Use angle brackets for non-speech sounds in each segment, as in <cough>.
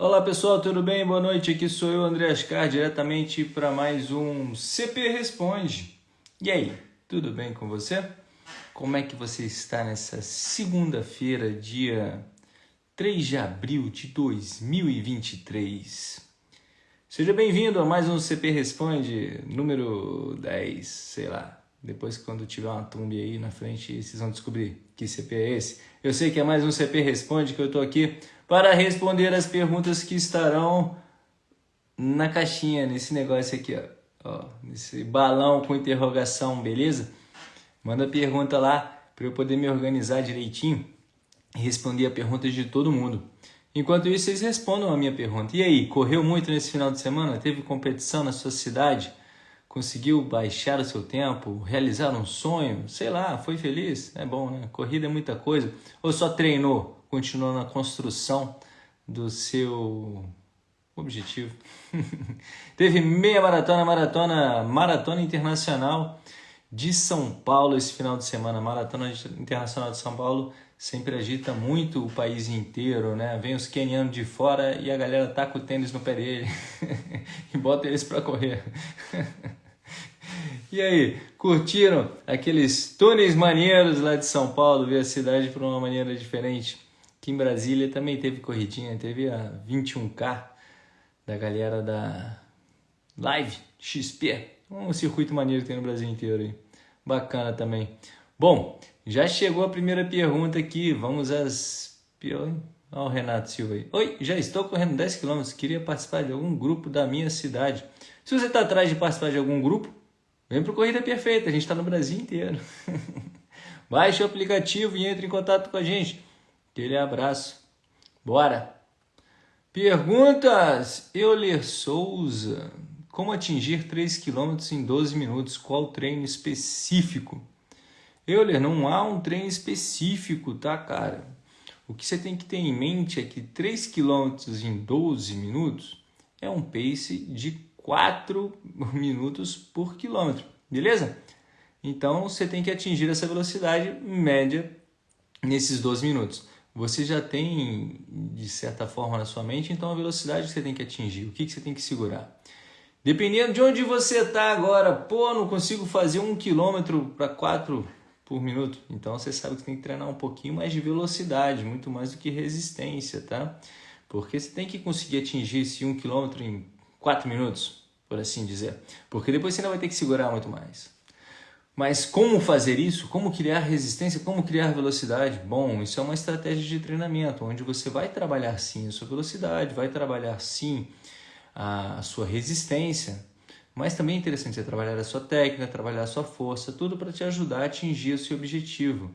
Olá pessoal, tudo bem? Boa noite. Aqui sou eu, André Ascar, diretamente para mais um CP Responde. E aí, tudo bem com você? Como é que você está nessa segunda-feira, dia 3 de abril de 2023? Seja bem-vindo a mais um CP Responde, número 10, sei lá. Depois, quando tiver uma tumba aí na frente, vocês vão descobrir que CP é esse. Eu sei que é mais um CP Responde, que eu estou aqui para responder as perguntas que estarão na caixinha, nesse negócio aqui, ó. ó nesse balão com interrogação, beleza? Manda pergunta lá para eu poder me organizar direitinho e responder a perguntas de todo mundo. Enquanto isso, vocês respondam a minha pergunta. E aí, correu muito nesse final de semana? Teve competição na sua cidade? Conseguiu baixar o seu tempo? Realizar um sonho? Sei lá, foi feliz? É bom, né? Corrida é muita coisa. Ou só treinou? continuou na construção do seu objetivo. <laughs> Teve meia maratona, maratona, maratona internacional de São Paulo esse final de semana. Maratona internacional de São Paulo sempre agita muito o país inteiro, né? Vem os quenianos de fora e a galera taca o tênis no pé dele <laughs> e bota eles para correr. <laughs> e aí, curtiram aqueles túneis maneiros lá de São Paulo, ver a cidade por uma maneira diferente? Aqui em Brasília também teve corridinha, teve a 21K da galera da Live XP, um circuito maneiro que tem no Brasil inteiro aí. Bacana também. Bom, já chegou a primeira pergunta aqui, vamos às... Olha o Renato Silva aí. Oi, já estou correndo 10 km, queria participar de algum grupo da minha cidade. Se você está atrás de participar de algum grupo, vem para Corrida Perfeita, a gente está no Brasil inteiro. <laughs> Baixe o aplicativo e entre em contato com a gente. Aquele abraço. Bora! Perguntas! Euler Souza. Como atingir 3 km em 12 minutos? Qual treino específico? Euler, não há um treino específico, tá, cara? O que você tem que ter em mente é que 3 km em 12 minutos é um pace de 4 <laughs> minutos por quilômetro, beleza? Então, você tem que atingir essa velocidade média nesses 12 minutos você já tem, de certa forma, na sua mente, então a velocidade que você tem que atingir, o que, que você tem que segurar. Dependendo de onde você está agora, pô, não consigo fazer um quilômetro para quatro por minuto. Então você sabe que tem que treinar um pouquinho mais de velocidade, muito mais do que resistência, tá? Porque você tem que conseguir atingir esse um quilômetro em quatro minutos, por assim dizer. Porque depois você ainda vai ter que segurar muito mais. Mas como fazer isso? Como criar resistência? Como criar velocidade? Bom, isso é uma estratégia de treinamento, onde você vai trabalhar sim a sua velocidade, vai trabalhar sim a sua resistência, mas também é interessante você trabalhar a sua técnica, trabalhar a sua força, tudo para te ajudar a atingir o seu objetivo.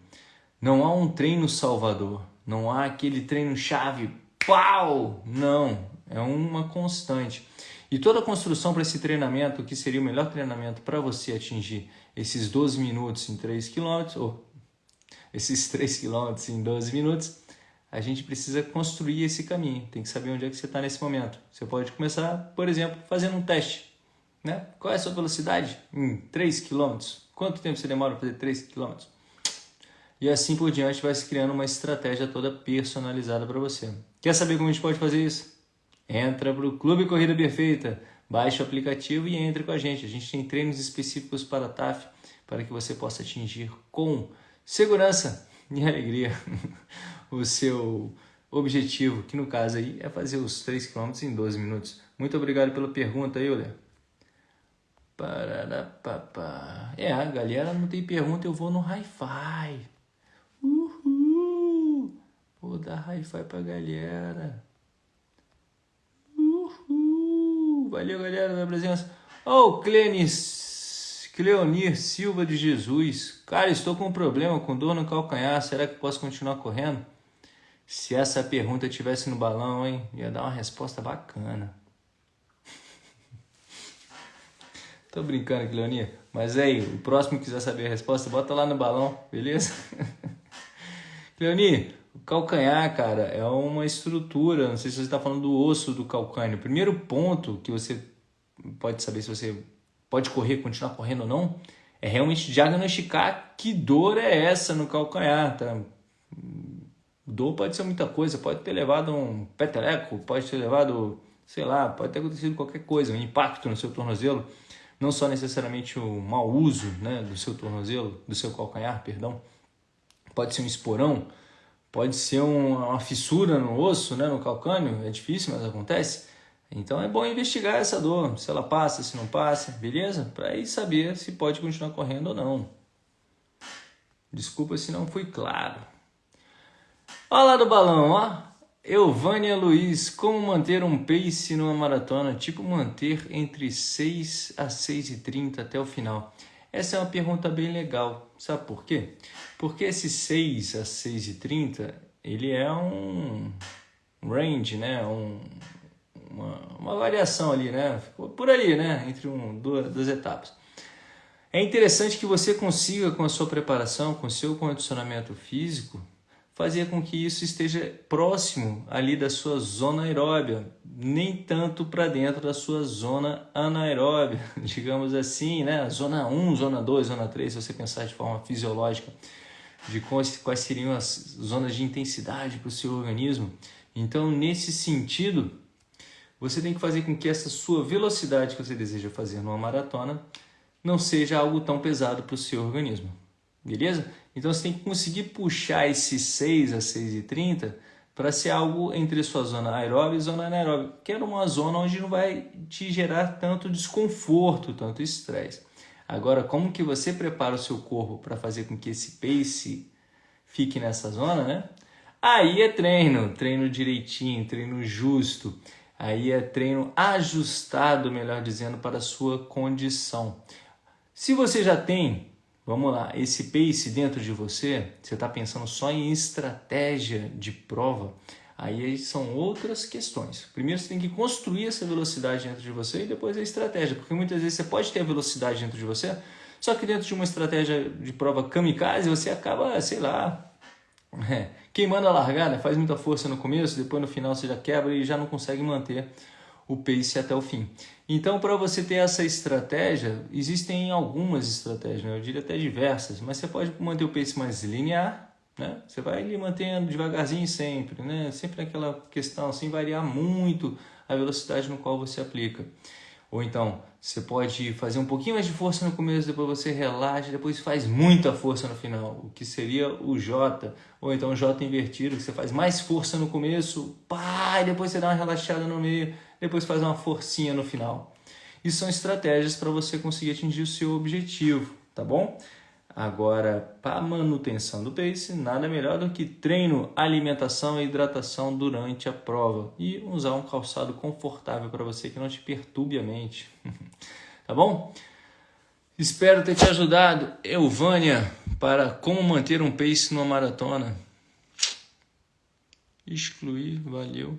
Não há um treino salvador, não há aquele treino chave, pau! Não, é uma constante. E toda a construção para esse treinamento, que seria o melhor treinamento para você atingir esses 12 minutos em 3 km, ou esses <laughs> 3 km em 12 minutos, a gente precisa construir esse caminho. Tem que saber onde é que você está nesse momento. Você pode começar, por exemplo, fazendo um teste. Né? Qual é a sua velocidade? Em 3 km. Quanto tempo você demora para fazer 3 km? E assim por diante vai se criando uma estratégia toda personalizada para você. Quer saber como a gente pode fazer isso? Entra para o Clube Corrida Perfeita Baixe o aplicativo e entre com a gente. A gente tem treinos específicos para a TAF para que você possa atingir com segurança e alegria <laughs> o seu objetivo, que no caso aí é fazer os 3 km em 12 minutos. Muito obrigado pela pergunta, Euler. Pararapapá. É, a galera não tem pergunta, eu vou no Hi-Fi. Uhul! Vou dar Hi-Fi pra galera. Valeu, galera, da presença. Ô, oh, Clenis, Cleonir Silva de Jesus. Cara, estou com um problema com dor no calcanhar. Será que posso continuar correndo? Se essa pergunta tivesse no balão, hein? Ia dar uma resposta bacana. Tô brincando, Cleonir. Mas aí, o próximo que quiser saber a resposta, bota lá no balão, beleza? <laughs> Cleonir, o calcanhar, cara, é uma estrutura, não sei se você está falando do osso do calcânio. O primeiro ponto que você pode saber se você pode correr, continuar correndo ou não, é realmente diagnosticar que dor é essa no calcanhar, tá? Dor pode ser muita coisa, pode ter levado um peteleco, pode ter levado, sei lá, pode ter acontecido qualquer coisa, um impacto no seu tornozelo, não só necessariamente o mau uso né, do seu tornozelo, do seu calcanhar, perdão, pode ser um esporão, pode ser uma fissura no osso, né, no calcânio, é difícil, mas acontece. Então é bom investigar essa dor, se ela passa, se não passa, beleza? Para aí saber se pode continuar correndo ou não. Desculpa se não fui claro. Olha lá do balão, ó. Elvânia Luiz, como manter um pace numa maratona? Tipo, manter entre 6 a 6 e 30 até o final. Essa é uma pergunta bem legal. Sabe por quê? Porque esse 6 a 6 e 30, ele é um range, né? Um, uma, uma variação ali, né? Por ali, né? Entre um, duas, duas etapas. É interessante que você consiga, com a sua preparação, com o seu condicionamento físico, fazer com que isso esteja próximo ali da sua zona aeróbia, nem tanto para dentro da sua zona anaeróbia, <laughs> digamos assim, né? Zona 1, zona 2, zona 3, se você pensar de forma fisiológica, de quais, seriam as zonas de intensidade para o seu organismo. Então, nesse sentido, você tem que fazer com que essa sua velocidade que você deseja fazer numa maratona não seja algo tão pesado para o seu organismo. Beleza? Então você tem que conseguir puxar esse 6 a 6,30 para ser algo entre sua zona aeróbica e zona anaeróbica, que é uma zona onde não vai te gerar tanto desconforto, tanto estresse. Agora, como que você prepara o seu corpo para fazer com que esse pace fique nessa zona, né? Aí é treino, treino direitinho, treino justo. Aí é treino ajustado, melhor dizendo, para a sua condição. Se você já tem Vamos lá, esse pace dentro de você, você está pensando só em estratégia de prova, aí são outras questões. Primeiro você tem que construir essa velocidade dentro de você e depois a estratégia, porque muitas vezes você pode ter a velocidade dentro de você, só que dentro de uma estratégia de prova kamikaze você acaba, sei lá, <laughs> queimando a largada, faz muita força no começo, depois no final você já quebra e já não consegue manter o pace até o fim. Então, para você ter essa estratégia, existem algumas estratégias, né? eu diria até diversas, mas você pode manter o pace mais linear, né? Você vai ali mantendo devagarzinho sempre, né? Sempre aquela questão assim, variar muito a velocidade no qual você aplica. Ou então, você pode fazer um pouquinho mais de força no começo, depois você relaxa, depois faz muita força no final, o que seria o J. Ou então o J invertido, que você faz mais força no começo, pá, e depois você dá uma relaxada no meio, depois faz uma forcinha no final. Isso são estratégias para você conseguir atingir o seu objetivo, tá bom? Agora, para manutenção do pace, nada melhor do que treino, alimentação e hidratação durante a prova e usar um calçado confortável para você que não te perturbe a mente. <laughs> tá bom? Espero ter te ajudado, Elvânia, para como manter um pace numa maratona. Excluir, valeu.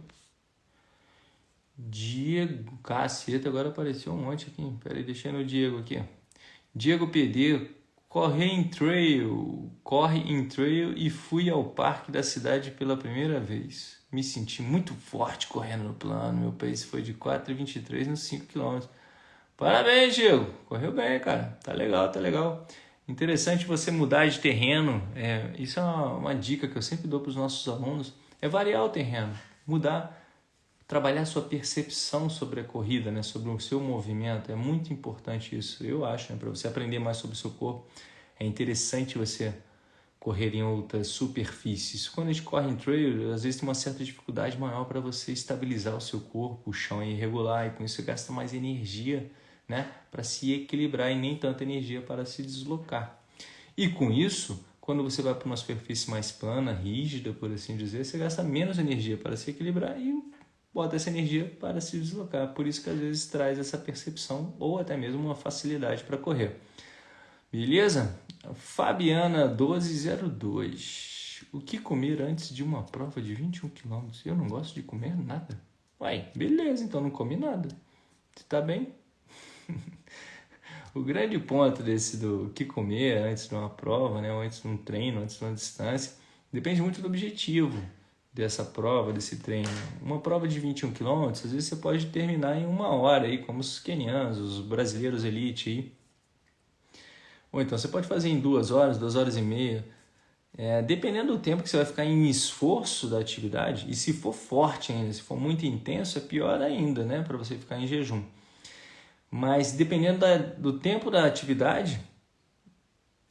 Diego, caceta, agora apareceu um monte aqui. Pera aí, deixei no Diego aqui. Diego PD, corre em trail, corre em trail e fui ao parque da cidade pela primeira vez. Me senti muito forte correndo no plano, meu pace foi de 4,23 nos 5 km. Parabéns, Diego, correu bem, cara, tá legal, tá legal. Interessante você mudar de terreno, é, isso é uma, uma dica que eu sempre dou para os nossos alunos, é variar o terreno, mudar trabalhar sua percepção sobre a corrida, né, sobre o seu movimento. É muito importante isso, eu acho, né, para você aprender mais sobre o seu corpo. É interessante você correr em outras superfícies. Quando a gente corre em trail, às vezes tem uma certa dificuldade maior para você estabilizar o seu corpo, o chão é irregular e com isso você gasta mais energia né, para se equilibrar e nem tanta energia para se deslocar. E com isso, quando você vai para uma superfície mais plana, rígida, por assim dizer, você gasta menos energia para se equilibrar e bota essa energia para se deslocar. Por isso que às vezes traz essa percepção ou até mesmo uma facilidade para correr. Beleza? Fabiana 1202. O que comer antes de uma prova de 21 km? Eu não gosto de comer nada. Uai, beleza, então não come nada. Você tá bem? <laughs> o grande ponto desse do que comer antes de uma prova, né, ou antes de um treino, antes de uma distância, depende muito do objetivo dessa prova, desse treino. Uma prova de 21 km, às vezes você pode terminar em uma hora, aí, como os kenianos, os brasileiros elite. Aí. Ou então você pode fazer em duas horas, duas horas e meia. É, dependendo do tempo que você vai ficar em esforço da atividade, e se for forte ainda, se for muito intenso, é pior ainda, né? Para você ficar em jejum. Mas dependendo da, do tempo da atividade,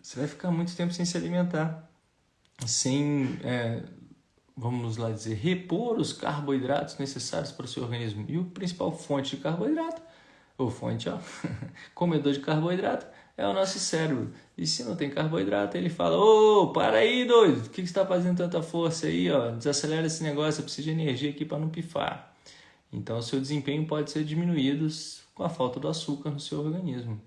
você vai ficar muito tempo sem se alimentar, sem, é, vamos lá dizer, repor os carboidratos necessários para o seu organismo. E o principal fonte de carboidrato, ou fonte, ó, <laughs> comedor de carboidrato, é o nosso cérebro. E se não tem carboidrato, ele fala: Ô, oh, para aí, doido, o que, que você está fazendo tanta força aí? Ó? Desacelera esse negócio, eu preciso de energia aqui para não pifar. Então, o seu desempenho pode ser diminuído com a falta do açúcar no seu organismo.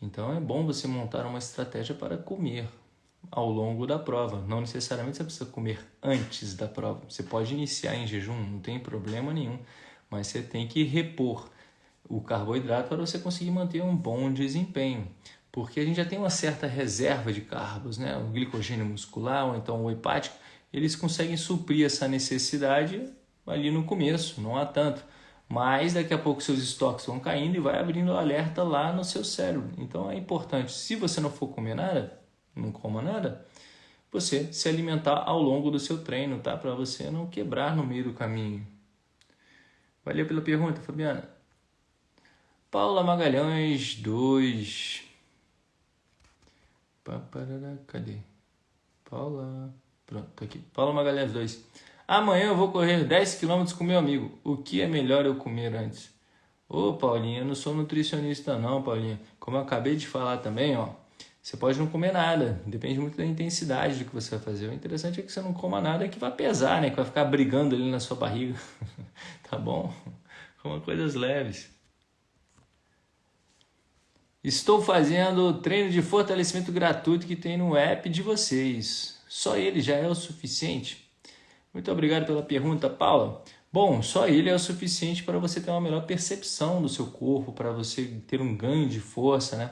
Então, é bom você montar uma estratégia para comer ao longo da prova. Não necessariamente você precisa comer antes da prova. Você pode iniciar em jejum, não tem problema nenhum, mas você tem que repor o carboidrato para você conseguir manter um bom desempenho. Porque a gente já tem uma certa reserva de carbos, né? o glicogênio muscular ou então o hepático, eles conseguem suprir essa necessidade ali no começo, não há tanto. Mas daqui a pouco seus estoques vão caindo e vai abrindo alerta lá no seu cérebro. Então é importante, se você não for comer nada, não coma nada, você se alimentar ao longo do seu treino, tá? Para você não quebrar no meio do caminho. Valeu pela pergunta, Fabiana. Paula Magalhães 2. Cadê? Paula. Pronto, tá aqui. Paula Magalhães 2. Amanhã eu vou correr 10 km com meu amigo. O que é melhor eu comer antes? Ô, Paulinha, eu não sou nutricionista não, Paulinha. Como eu acabei de falar também, ó. Você pode não comer nada, depende muito da intensidade do que você vai fazer. O interessante é que você não coma nada que vai pesar, né? Que vai ficar brigando ali na sua barriga. <laughs> tá bom? Coma coisas leves. Estou fazendo treino de fortalecimento gratuito que tem no app de vocês. Só ele já é o suficiente? Muito obrigado pela pergunta, Paula. Bom, só ele é o suficiente para você ter uma melhor percepção do seu corpo, para você ter um ganho de força, né?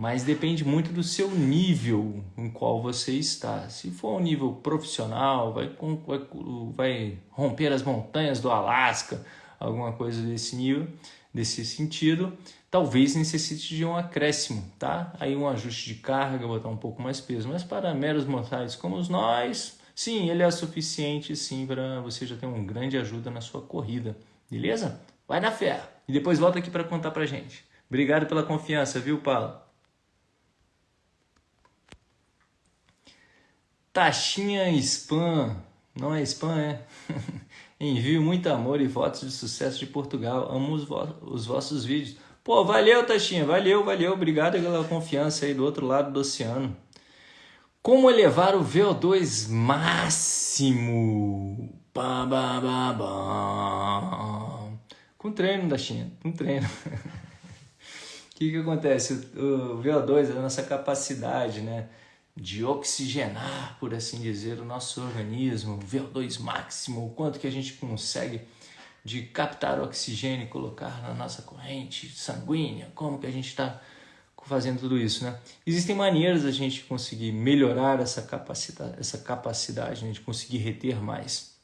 Mas depende muito do seu nível em qual você está. Se for um nível profissional, vai, vai, vai romper as montanhas do Alasca, alguma coisa desse nível, desse sentido, talvez necessite de um acréscimo, tá? Aí um ajuste de carga, botar um pouco mais peso. Mas para meros mortais como nós, sim, ele é suficiente sim para você já ter uma grande ajuda na sua corrida, beleza? Vai na fé e depois volta aqui para contar para gente. Obrigado pela confiança, viu, Paulo? Taxinha spam, não é spam, é? <laughs> Envio muito amor e votos de sucesso de Portugal. Amo os, vo os vossos vídeos. Pô, valeu, Taxinha. Valeu, valeu. Obrigado pela confiança aí do outro lado do oceano. Como elevar o VO2 máximo? Bah, bah, bah, bah. Com treino, Taxinha. Com treino. <laughs> O que, que acontece? O VO2 é a nossa capacidade, né? De oxigenar, por assim dizer, o nosso organismo, VO2 máximo, o quanto que a gente consegue de captar oxigênio e colocar na nossa corrente sanguínea, como que a gente está fazendo tudo isso, né? Existem maneiras da gente conseguir melhorar essa capacidade, essa capacidade né, de conseguir reter mais.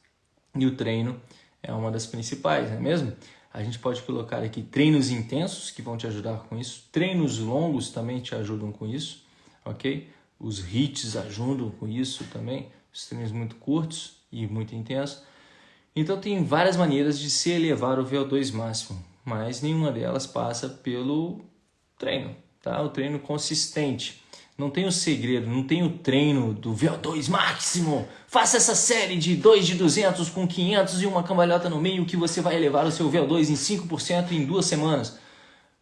E o treino é uma das principais, não é mesmo? A gente pode colocar aqui treinos intensos que vão te ajudar com isso, treinos longos também te ajudam com isso, ok? Os hits ajudam com isso também, os treinos muito curtos e muito intensos. Então tem várias maneiras de se elevar o VO2 máximo, mas nenhuma delas passa pelo treino, tá? O treino consistente. Não tem o segredo, não tem o treino do VO2 máximo. Faça essa série de 2 de 200 com 500 e uma cambalhota no meio que você vai elevar o seu VO2 em 5% em duas semanas.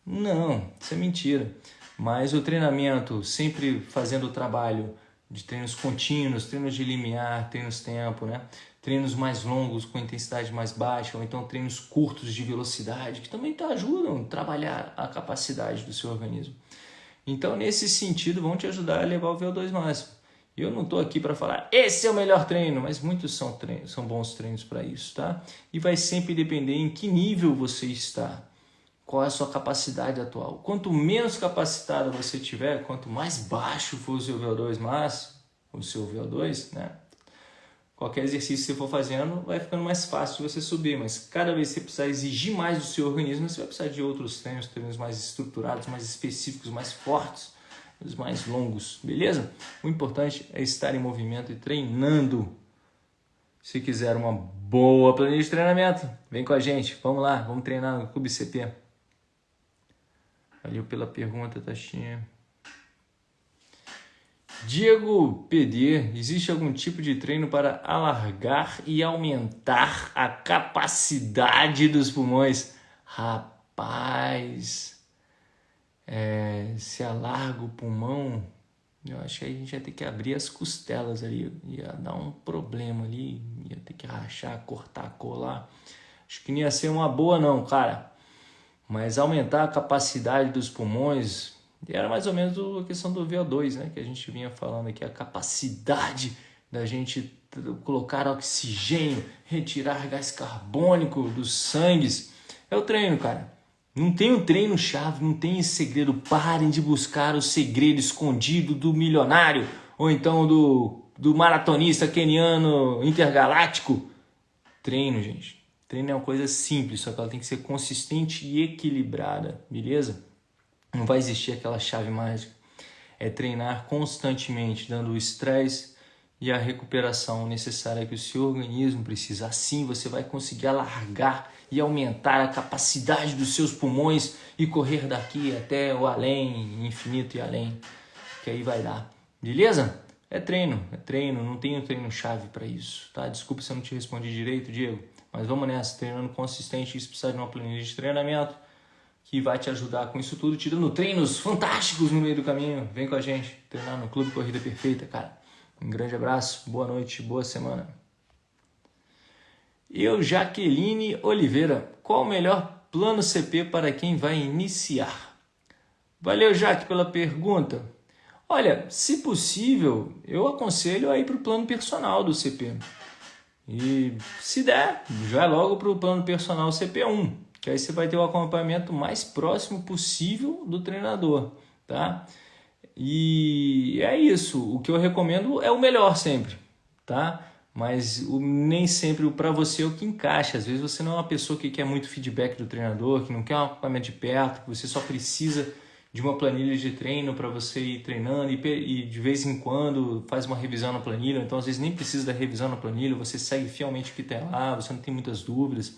Não, isso é mentira. Mas o treinamento, sempre fazendo o trabalho de treinos contínuos, treinos de limiar, treinos tempo, né? treinos mais longos com intensidade mais baixa, ou então treinos curtos de velocidade, que também ajudam a trabalhar a capacidade do seu organismo. Então, nesse sentido, vão te ajudar a levar o VO2 máximo. Eu não estou aqui para falar, esse é o melhor treino, mas muitos são, treinos, são bons treinos para isso, tá? E vai sempre depender em que nível você está qual é a sua capacidade atual. Quanto menos capacitado você tiver, quanto mais baixo for o seu VO2 máximo, o seu VO2, né? Qualquer exercício que você for fazendo vai ficando mais fácil de você subir, mas cada vez que você precisar exigir mais do seu organismo, você vai precisar de outros treinos, treinos mais estruturados, mais específicos, mais fortes. os mais longos, beleza? O importante é estar em movimento e treinando. Se quiser uma boa planilha de treinamento, vem com a gente. Vamos lá, vamos treinar no Clube CP. Valeu pela pergunta, Tashinha. Diego PD, existe algum tipo de treino para alargar e aumentar a capacidade dos pulmões? Rapaz, é, se alarga o pulmão, eu acho que a gente ia ter que abrir as costelas ali, ia dar um problema ali, ia ter que rachar, cortar, colar. Acho que não ia ser uma boa não, cara. Mas aumentar a capacidade dos pulmões, era mais ou menos a questão do VO2, né? Que a gente vinha falando aqui, a capacidade da gente colocar oxigênio, retirar gás carbônico dos sangues. É o treino, cara. Não tem o um treino chave, não tem esse segredo. Parem de buscar o segredo escondido do milionário ou então do, do maratonista keniano intergaláctico. Treino, gente. Treino é uma coisa simples, só que ela tem que ser consistente e equilibrada, beleza? Não vai existir aquela chave mágica. É treinar constantemente, dando o estresse e a recuperação necessária que o seu organismo precisa. Assim você vai conseguir alargar e aumentar a capacidade dos seus pulmões e correr daqui até o além, infinito e além, que aí vai dar. Beleza? É treino, é treino, não tenho treino chave para isso, tá? Desculpa se eu não te respondi direito, Diego, mas vamos nessa, treinando consistente, isso precisa de uma planilha de treinamento que vai te ajudar com isso tudo, te dando treinos fantásticos no meio do caminho. Vem com a gente treinar no Clube Corrida Perfeita, cara. Um grande abraço, boa noite, boa semana. Eu, Jaqueline Oliveira, qual o melhor plano CP para quem vai iniciar? Valeu, Jaque, pela pergunta. Olha, se possível, eu aconselho a ir para o plano personal do CP. E se der, já logo para o plano personal CP1 que aí você vai ter o acompanhamento mais próximo possível do treinador, tá? E é isso, o que eu recomendo é o melhor sempre, tá? Mas o, nem sempre para você é o que encaixa. Às vezes você não é uma pessoa que quer muito feedback do treinador, que não quer um acompanhamento de perto, que você só precisa de uma planilha de treino para você ir treinando e, e, de vez em quando faz uma revisão na planilha. Então, às vezes, nem precisa da revisão na planilha, você segue fielmente o que tem lá, você não tem muitas dúvidas.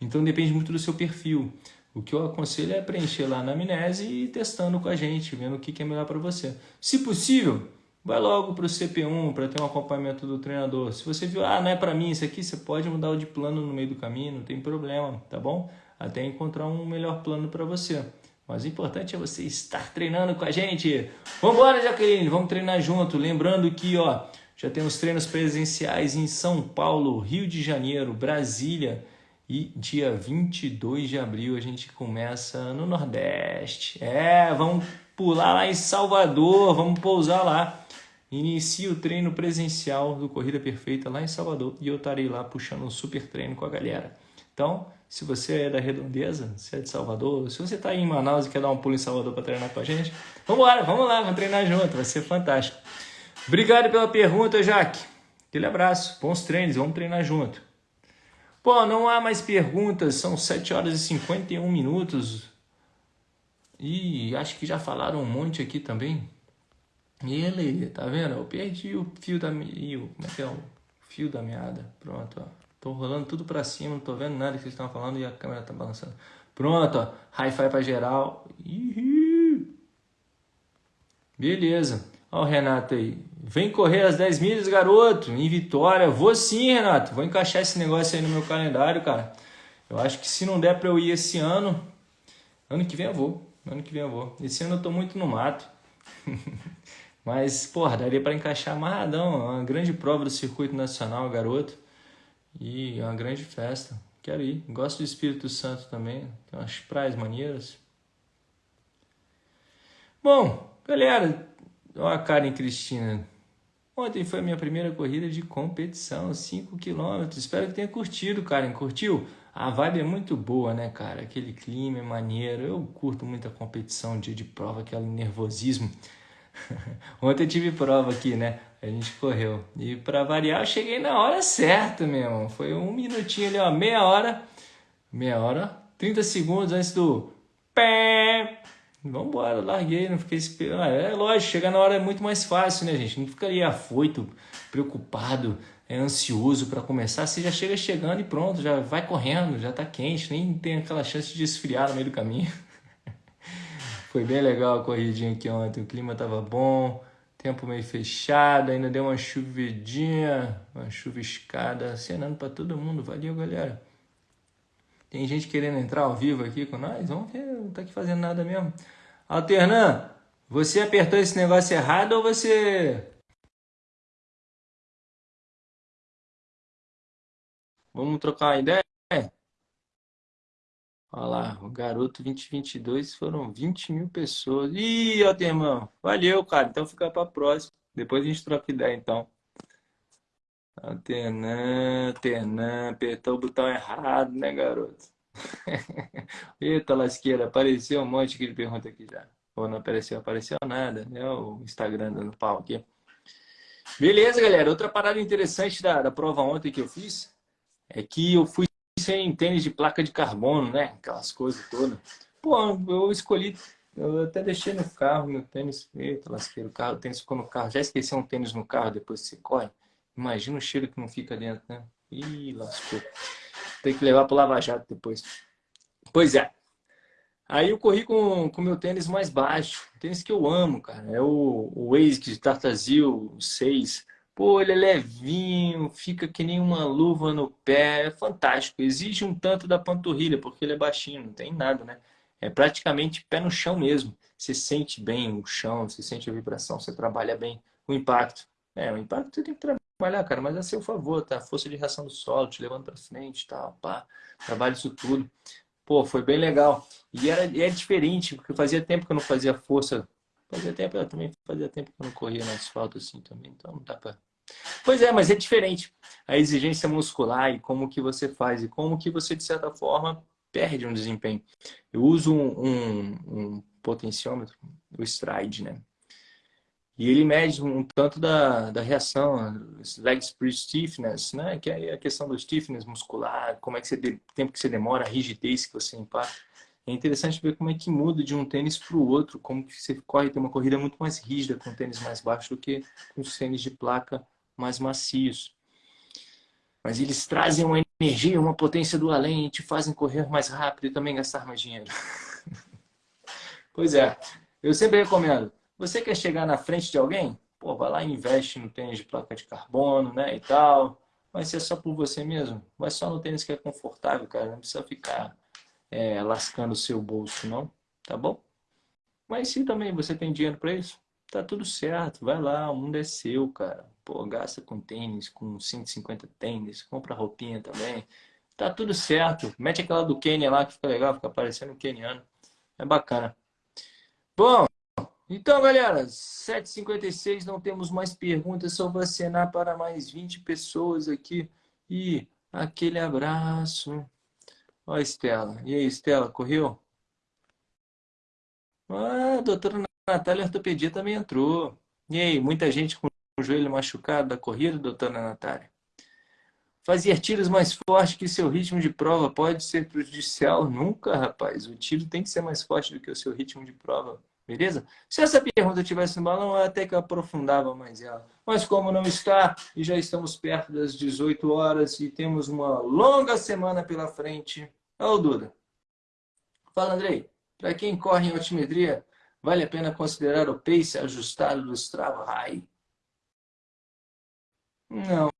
Então depende muito do seu perfil. O que eu aconselho é preencher lá na amnese e ir testando com a gente, vendo o que é melhor para você. Se possível, vai logo para o CP1 para ter um acompanhamento do treinador. Se você viu, ah, não é para mim isso aqui, você pode mudar o de plano no meio do caminho, não tem problema, tá bom? Até encontrar um melhor plano para você. Mas o importante é você estar treinando com a gente. Vamos embora, Jaqueline, vamos treinar junto. Lembrando que ó, já temos treinos presenciais em São Paulo, Rio de Janeiro, Brasília, e dia 22 de abril a gente começa no Nordeste. É, vamos pular lá em Salvador, vamos pousar lá. Inicia o treino presencial do Corrida Perfeita lá em Salvador e eu estarei lá puxando um super treino com a galera. Então, se você é da Redondeza, se é de Salvador, se você está em Manaus e quer dar um pulo em Salvador para treinar com a gente, vamos embora, vamos lá, vamos treinar junto, vai ser fantástico. Obrigado pela pergunta, Jaque. Aquele abraço, bons treinos, vamos treinar junto. Pô, não há mais perguntas, são 7 horas e 51 minutos. E acho que já falaram um monte aqui também. E ele, tá vendo? Eu perdi o fio da. Como é que é o fio da meada? Pronto, ó. Tô rolando tudo pra cima, não tô vendo nada que vocês estão falando e a câmera tá balançando. Pronto, ó. Hi-Fi pra geral. Beleza. Ó o Renato aí. Vem correr as 10 milhas, garoto, em Vitória. Vou sim, Renato. Vou encaixar esse negócio aí no meu calendário, cara. Eu acho que se não der para eu ir esse ano, ano que vem eu vou. Ano que vem eu vou. Esse ano eu tô muito no mato. <laughs> Mas, porra, daria para encaixar amarradão. É uma grande prova do circuito nacional, garoto. E é uma grande festa. Quero ir. Gosto do Espírito Santo também. Tem umas praias maneiras. Bom, galera, Olha a Karen Cristina. Ontem foi a minha primeira corrida de competição, 5 km. Espero que tenha curtido, Karen. Curtiu? A vibe é muito boa, né, cara? Aquele clima é maneiro. Eu curto muito a competição, dia de prova, aquele nervosismo. <laughs> Ontem eu tive prova aqui, né? A gente correu. E para variar, eu cheguei na hora certa mesmo. Foi um minutinho ali, ó, meia hora. Meia hora, 30 segundos antes do pé Vambora, larguei, não fiquei esperando. Ah, é lógico, chegar na hora é muito mais fácil, né, gente? Não ficaria afoito, preocupado, é ansioso para começar. Você já chega chegando e pronto, já vai correndo, já tá quente, nem tem aquela chance de esfriar no meio do caminho. <laughs> Foi bem legal a corridinha aqui ontem, o clima tava bom, tempo meio fechado, ainda deu uma chuvedinha, uma chuviscada, acenando para todo mundo. Valeu, galera. Tem gente querendo entrar ao vivo aqui com nós? Vamos ver, não tá aqui fazendo nada mesmo. Alternan, você apertou esse negócio errado ou você... Vamos trocar uma ideia? Olha lá, o garoto 2022 foram 20 mil pessoas. Ih, Alterman, valeu, cara. Então fica para próxima. Depois a gente troca ideia, então. Alternan, Alternan, apertou o botão errado, né, garoto? <laughs> Eita, lasqueira, apareceu um monte ele pergunta aqui já. Ou não apareceu? Apareceu nada, né? O Instagram dando pau aqui. Beleza, galera. Outra parada interessante da, da prova ontem que eu fiz é que eu fui sem tênis de placa de carbono, né? Aquelas coisas todas. Pô, eu escolhi, eu até deixei no carro meu tênis. Eita, lasqueira, o, carro, o tênis ficou no carro. Já esqueci um tênis no carro depois que você corre? Imagina o cheiro que não fica dentro, né? Ih, lascou. Tem que levar para o Lava Jato depois. Pois é. Aí eu corri com o meu tênis mais baixo. Tênis que eu amo, cara. É o, o ASIC Tartazil 6. Pô, ele é levinho, fica que nem uma luva no pé. É fantástico. Exige um tanto da panturrilha, porque ele é baixinho, não tem nada, né? É praticamente pé no chão mesmo. Você sente bem o chão, você sente a vibração, você trabalha bem o impacto. É, o impacto você tem que trabalhar, cara, mas é a seu favor, tá? Força de reação do solo, te levando para frente, tal, pá. Trabalho isso tudo. Pô, foi bem legal. E era, era diferente, porque fazia tempo que eu não fazia força. Fazia tempo, eu também fazia tempo que eu não corria no asfalto assim também, então não dá pra... Pois é, mas é diferente. A exigência muscular e como que você faz e como que você, de certa forma, perde um desempenho. Eu uso um, um, um potenciômetro, o Stride, né? E ele mede um tanto da, da reação, leg stiffness, né? que é a questão do stiffness muscular, como é que você, tempo que você demora, a rigidez que você impacta. É interessante ver como é que muda de um tênis para o outro, como que você corre, tem uma corrida muito mais rígida com tênis mais baixo do que com os tênis de placa mais macios. Mas eles trazem uma energia, uma potência do além e te fazem correr mais rápido e também gastar mais dinheiro. <laughs> pois é, eu sempre recomendo você quer chegar na frente de alguém? Pô, vai lá e investe no tênis de placa de carbono, né, e tal. Vai ser só por você mesmo. Vai só no tênis que é confortável, cara. Não precisa ficar é, lascando o seu bolso, não. Tá bom? Mas se também você tem dinheiro para isso, tá tudo certo. Vai lá, o mundo é seu, cara. Pô, gasta com tênis, com 150 tênis, compra roupinha também. Tá tudo certo. Mete aquela do Kenya lá que fica legal, fica parecendo um keniano. É bacana. Bom, então, galera, 7h56, não temos mais perguntas, só vacinar para mais 20 pessoas aqui. E aquele abraço. Ó, Estela. E aí, Estela, correu? Ah, a doutora Natália Ortopedia também entrou. E aí, muita gente com o joelho machucado da corrida, doutora Natália? Fazer tiros mais fortes que seu ritmo de prova pode ser prejudicial? Nunca, rapaz. O tiro tem que ser mais forte do que o seu ritmo de prova. Beleza? Se essa pergunta tivesse no balão, até que eu aprofundava mais ela. Mas como não está, e já estamos perto das 18 horas e temos uma longa semana pela frente. Ô, Duda. Fala, Andrei. Para quem corre em altimetria, vale a pena considerar o pace ajustado do Strava High? Não.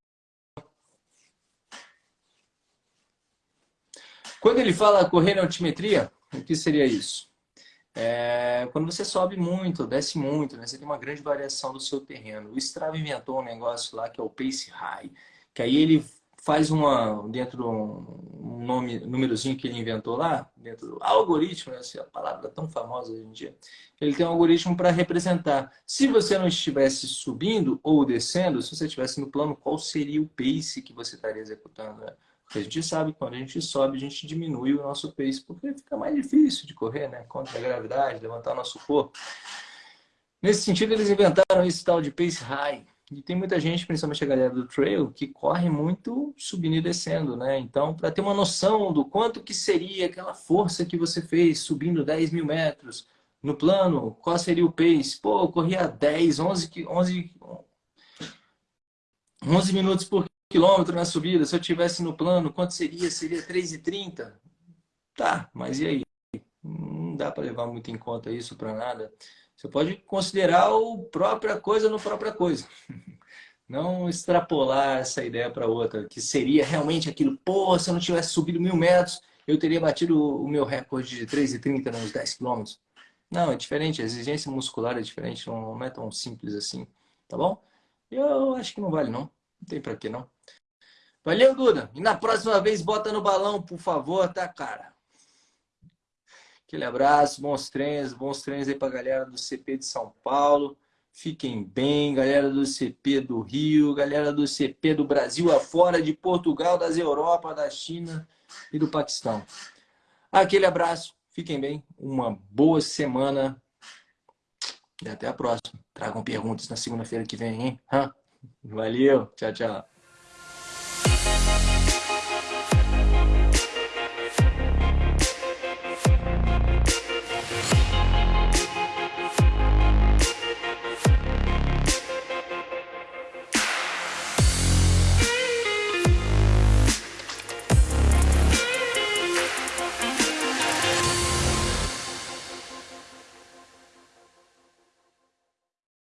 Quando ele fala correr em altimetria, o que seria isso? É, quando você sobe muito, desce muito, né, você tem uma grande variação do seu terreno. O Strava inventou um negócio lá que é o Pace High, que aí ele faz uma, dentro do um nome, númerozinho que ele inventou lá, dentro do algoritmo, né, essa palavra tão famosa hoje em dia, ele tem um algoritmo para representar. Se você não estivesse subindo ou descendo, se você estivesse no plano, qual seria o pace que você estaria executando? Né? A gente sabe que quando a gente sobe, a gente diminui o nosso pace, porque fica mais difícil de correr, né? Contra a gravidade, levantar o nosso corpo. Nesse sentido, eles inventaram esse tal de pace high. E tem muita gente, principalmente a galera do trail, que corre muito subindo e descendo, né? Então, para ter uma noção do quanto que seria aquela força que você fez subindo 10 mil metros, no plano, qual seria o pace? Pô, eu corria 10, 11, 11, 11 minutos por quilômetro na subida. Se eu tivesse no plano, quanto seria? Seria 3,30? Tá, mas e aí? Não dá para levar muito em conta isso para nada. Você pode considerar o própria coisa no própria coisa. <laughs> Não extrapolar essa ideia para outra, que seria realmente aquilo, pô, se eu não tivesse subido mil metros, eu teria batido o meu recorde de 3,30 nos 10 quilômetros. Não, é diferente, a exigência muscular é diferente, não é tão simples assim, tá bom? Eu acho que não vale não, não tem para que não. Valeu, Duda. E na próxima vez, bota no balão, por favor, tá, cara? Aquele abraço, bons treinos, bons treinos aí pra galera do CP de São Paulo. Fiquem bem, galera do CP do Rio, galera do CP do Brasil afora, de Portugal, das Europa, da China e do Paquistão. Aquele abraço, fiquem bem, uma boa semana e até a próxima. Tragam perguntas na segunda-feira que vem, hein? Valeu, tchau, tchau.